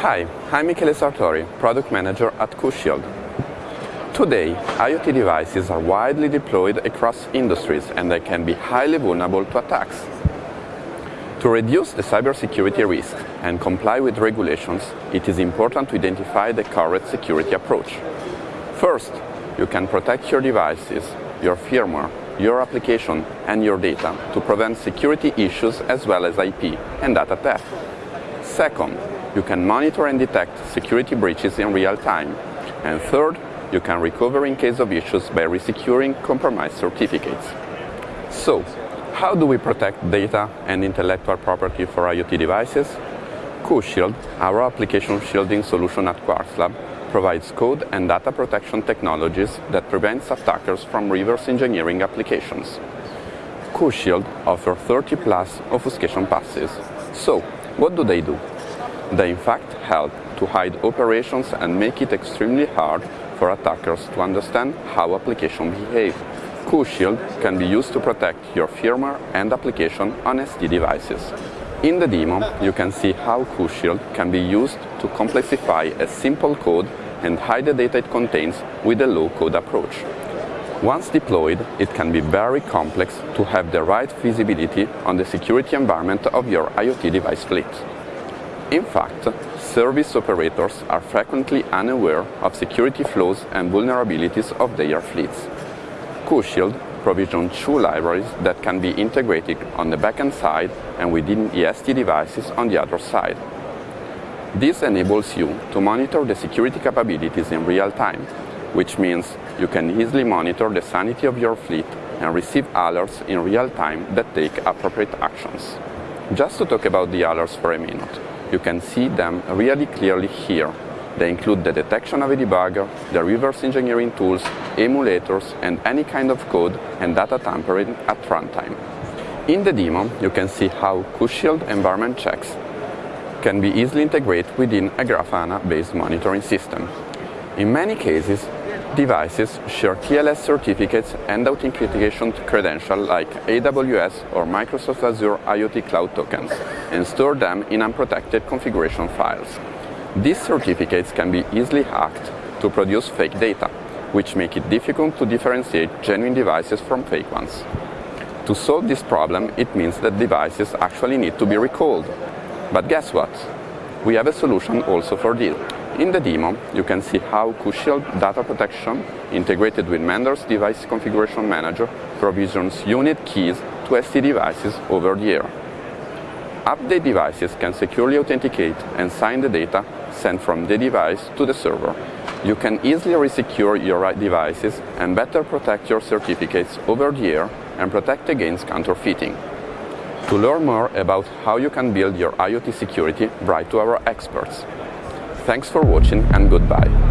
Hi, I'm Michele Sartori, Product Manager at QShield. Today, IoT devices are widely deployed across industries and they can be highly vulnerable to attacks. To reduce the cybersecurity risk and comply with regulations, it is important to identify the correct security approach. First, you can protect your devices, your firmware, your application and your data to prevent security issues as well as IP and data theft. Second, you can monitor and detect security breaches in real time. And third, you can recover in case of issues by resecuring compromised certificates. So, how do we protect data and intellectual property for IoT devices? QShield, our application shielding solution at Quarkslab, provides code and data protection technologies that prevents attackers from reverse engineering applications. QShield offers 30 plus obfuscation passes. So, what do they do? They in fact help to hide operations and make it extremely hard for attackers to understand how applications behave. QShield can be used to protect your firmware and application on SD devices. In the demo, you can see how QShield can be used to complexify a simple code and hide the data it contains with a low-code approach. Once deployed, it can be very complex to have the right visibility on the security environment of your IoT device fleet. In fact, service operators are frequently unaware of security flaws and vulnerabilities of their fleets. QShield provisions two libraries that can be integrated on the backend side and within EST devices on the other side. This enables you to monitor the security capabilities in real time, which means you can easily monitor the sanity of your fleet and receive alerts in real time that take appropriate actions. Just to talk about the alerts for a minute, you can see them really clearly here they include the detection of a debugger, the reverse engineering tools, emulators, and any kind of code and data tampering at runtime. In the demo, you can see how QShield environment checks can be easily integrated within a Grafana-based monitoring system. In many cases, devices share TLS certificates and authentication credentials like AWS or Microsoft Azure IoT Cloud tokens and store them in unprotected configuration files. These certificates can be easily hacked to produce fake data, which make it difficult to differentiate genuine devices from fake ones. To solve this problem, it means that devices actually need to be recalled. But guess what? We have a solution also for this. In the demo, you can see how QShield Data Protection, integrated with Mender's Device Configuration Manager, provisions unit keys to SD devices over the air. Update devices can securely authenticate and sign the data sent from the device to the server. You can easily resecure your devices and better protect your certificates over the air and protect against counterfeiting. To learn more about how you can build your IoT security, write to our experts. Thanks for watching and goodbye.